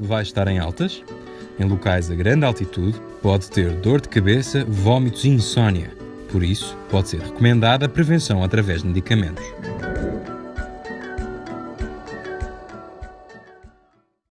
vai estar em altas. Em locais a grande altitude, pode ter dor de cabeça, vômitos e insónia. Por isso, pode ser recomendada a prevenção através de medicamentos.